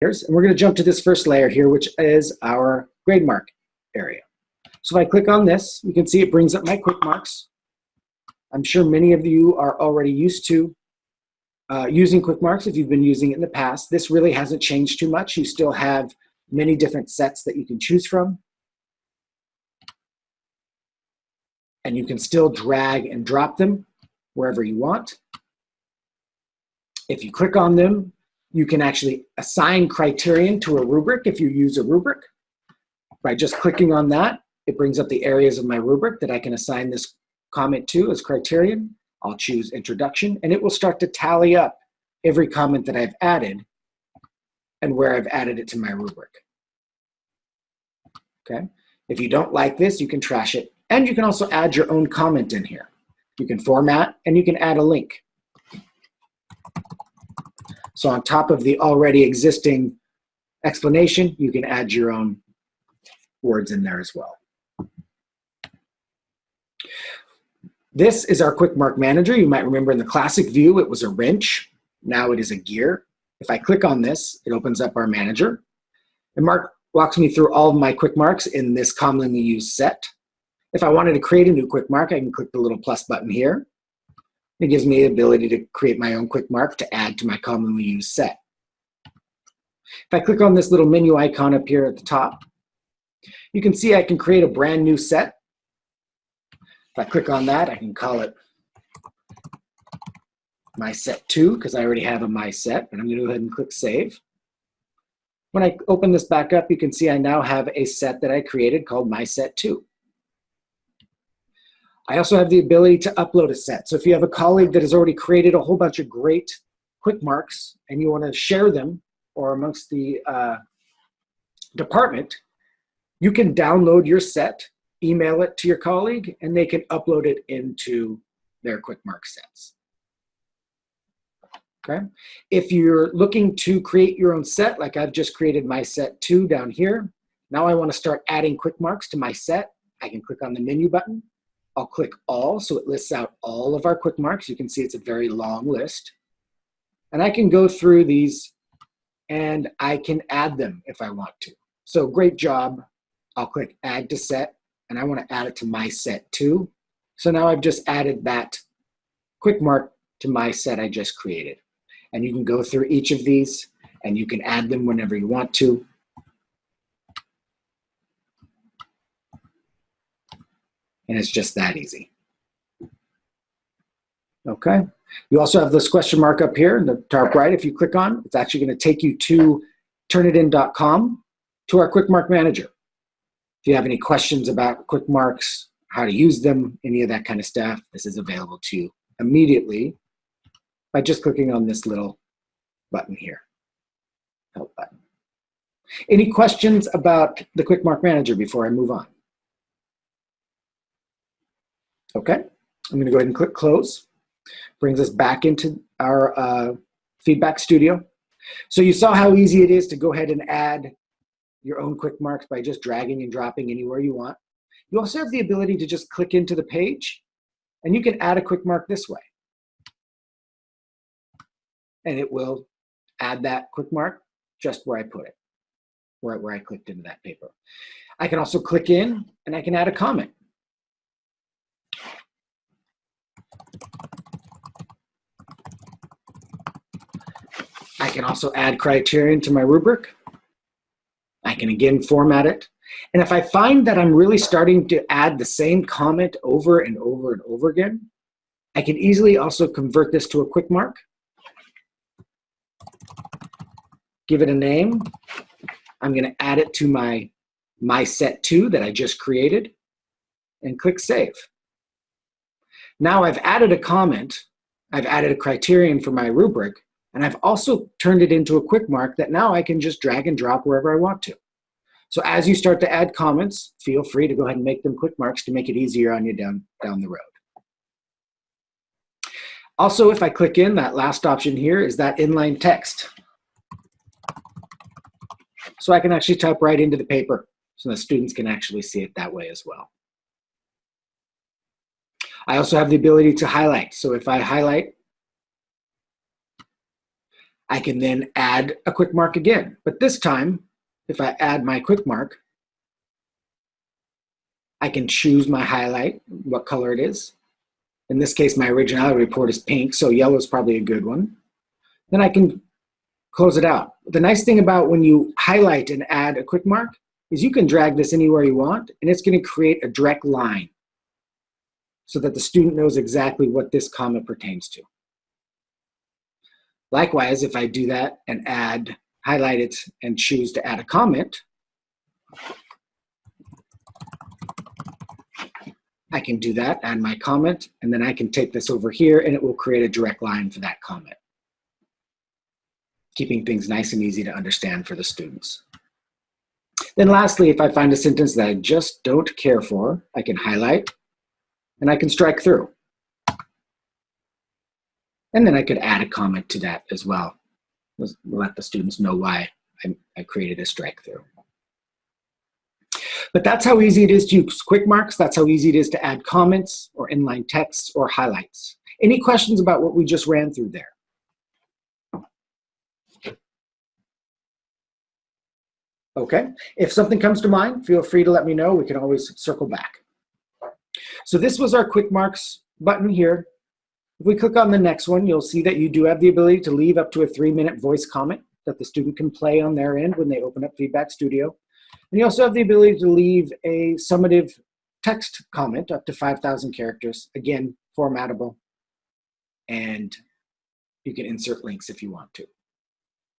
layers. And we're going to jump to this first layer here, which is our GradeMark area. So if I click on this, you can see it brings up my quick marks. I'm sure many of you are already used to uh, using quick marks if you've been using it in the past. This really hasn't changed too much. You still have many different sets that you can choose from. And you can still drag and drop them wherever you want. If you click on them, you can actually assign criterion to a rubric if you use a rubric. By just clicking on that, it brings up the areas of my rubric that I can assign this comment to as criterion. I'll choose introduction and it will start to tally up every comment that I've added and where I've added it to my rubric. Okay. If you don't like this, you can trash it. And you can also add your own comment in here. You can format and you can add a link. So on top of the already existing explanation, you can add your own words in there as well. This is our quick mark manager. You might remember in the classic view, it was a wrench. Now it is a gear. If I click on this, it opens up our manager. And Mark walks me through all of my quick marks in this commonly used set. If I wanted to create a new quick mark, I can click the little plus button here. It gives me the ability to create my own quick mark to add to my commonly used set. If I click on this little menu icon up here at the top, you can see I can create a brand new set if I click on that, I can call it my set two because I already have a my set, and I'm going to go ahead and click save. When I open this back up, you can see I now have a set that I created called my set two. I also have the ability to upload a set. So if you have a colleague that has already created a whole bunch of great quick marks and you want to share them or amongst the uh, department, you can download your set email it to your colleague, and they can upload it into their quick QuickMark sets. Okay. If you're looking to create your own set, like I've just created my set two down here, now I want to start adding quick marks to my set. I can click on the menu button. I'll click all, so it lists out all of our quick marks. You can see it's a very long list. And I can go through these and I can add them if I want to. So great job. I'll click add to set and I want to add it to my set too. So now I've just added that quick mark to my set I just created. And you can go through each of these and you can add them whenever you want to. And it's just that easy. Okay. You also have this question mark up here in the top right. If you click on, it's actually going to take you to turnitin.com to our quick mark manager. If you have any questions about quick marks, how to use them, any of that kind of stuff, this is available to you immediately by just clicking on this little button here, help button. Any questions about the Quick Mark Manager before I move on? Okay, I'm gonna go ahead and click close. Brings us back into our uh, feedback studio. So you saw how easy it is to go ahead and add your own quick marks by just dragging and dropping anywhere you want. You also have the ability to just click into the page and you can add a quick mark this way. And it will add that quick mark just where I put it, where, where I clicked into that paper. I can also click in and I can add a comment. I can also add criterion to my rubric. I can again format it. And if I find that I'm really starting to add the same comment over and over and over again, I can easily also convert this to a quick mark. Give it a name. I'm going to add it to my, my set two that I just created and click save. Now I've added a comment, I've added a criterion for my rubric, and I've also turned it into a quick mark that now I can just drag and drop wherever I want to. So as you start to add comments, feel free to go ahead and make them quick marks to make it easier on you down, down the road. Also, if I click in, that last option here is that inline text. So I can actually type right into the paper so the students can actually see it that way as well. I also have the ability to highlight. So if I highlight I can then add a quick mark again. But this time, if I add my quick mark, I can choose my highlight, what color it is. In this case, my originality report is pink, so yellow is probably a good one. Then I can close it out. The nice thing about when you highlight and add a quick mark is you can drag this anywhere you want, and it's gonna create a direct line so that the student knows exactly what this comment pertains to. Likewise, if I do that and add, highlight it and choose to add a comment, I can do that, add my comment, and then I can take this over here and it will create a direct line for that comment. Keeping things nice and easy to understand for the students. Then lastly, if I find a sentence that I just don't care for, I can highlight and I can strike through. And then I could add a comment to that as well. Let the students know why I, I created a strike through. But that's how easy it is to use quick marks. That's how easy it is to add comments or inline text or highlights. Any questions about what we just ran through there? Okay, if something comes to mind, feel free to let me know. We can always circle back. So this was our quick marks button here. If we click on the next one, you'll see that you do have the ability to leave up to a three minute voice comment that the student can play on their end when they open up Feedback Studio. And you also have the ability to leave a summative text comment up to 5,000 characters, again, formatable, and you can insert links if you want to.